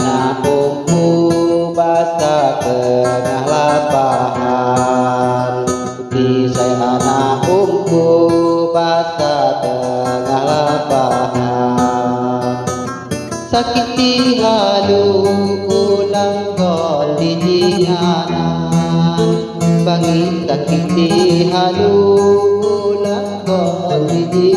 Putih saya anak umpu Basa tengah lapangan. Putih saya anak umpu Basa tengah lapangan. Sakiti halu ulang gol di jinganan Bangi sakiti halu ulang gol di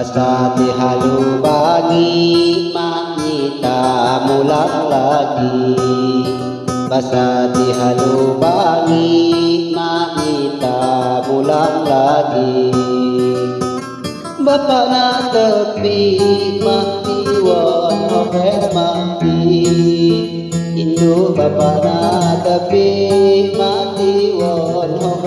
Sasati halu bagi Manita mulak lagi. Sasati halu bagi Manita mulak lagi. Bapak na tepi mati Wono mati Indu bapak na tepi mati Wono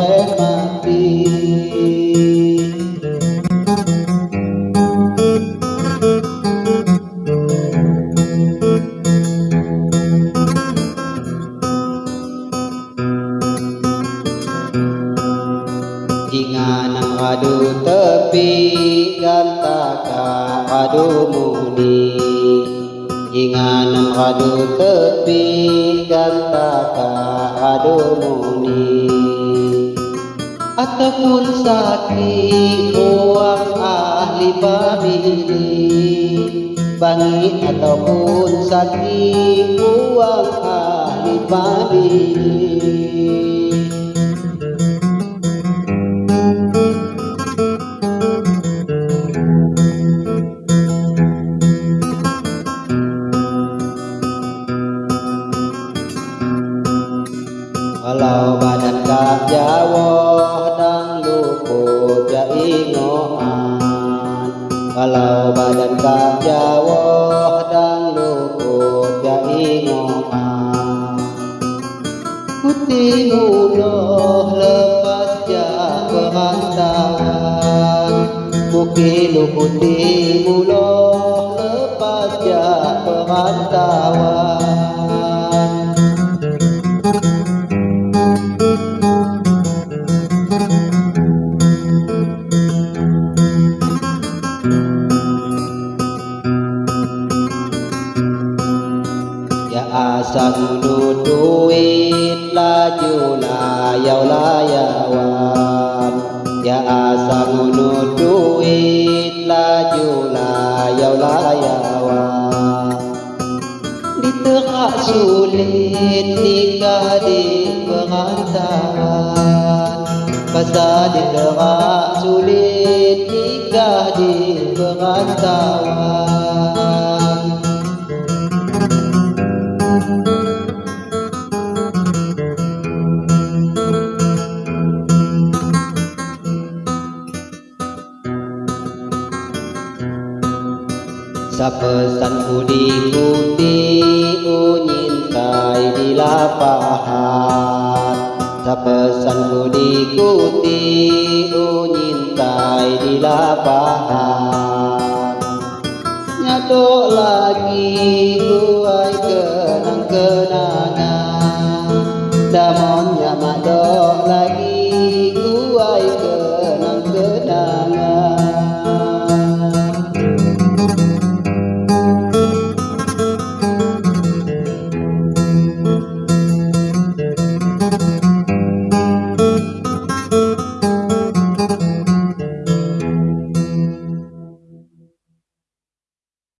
adu tepi gantaka adu muni. Inganang adu tepi gantaka adu muni. Ataupun sakit uang ahli pamili Bangit ataupun sakit uang ahli pamili jawah dan lupu jaingoan. Kalau badan kak jawah dan lupu jaingoan. Kutimu doh lepas jawah tangan Mungkin lupu timu lepas jawah tangan Ya asa dulu duit laju layau layawan. Ya asa dulu duit laju layau layawan. Di tengah sulit nikah di perantauan Pasal di tengah sulit nikah di perantauan Sa pesanku diikuti unyintai di lapangan Sa pesanku diikuti unyintai di lapangan Nyato lagi guai kenang-kenangan. Damo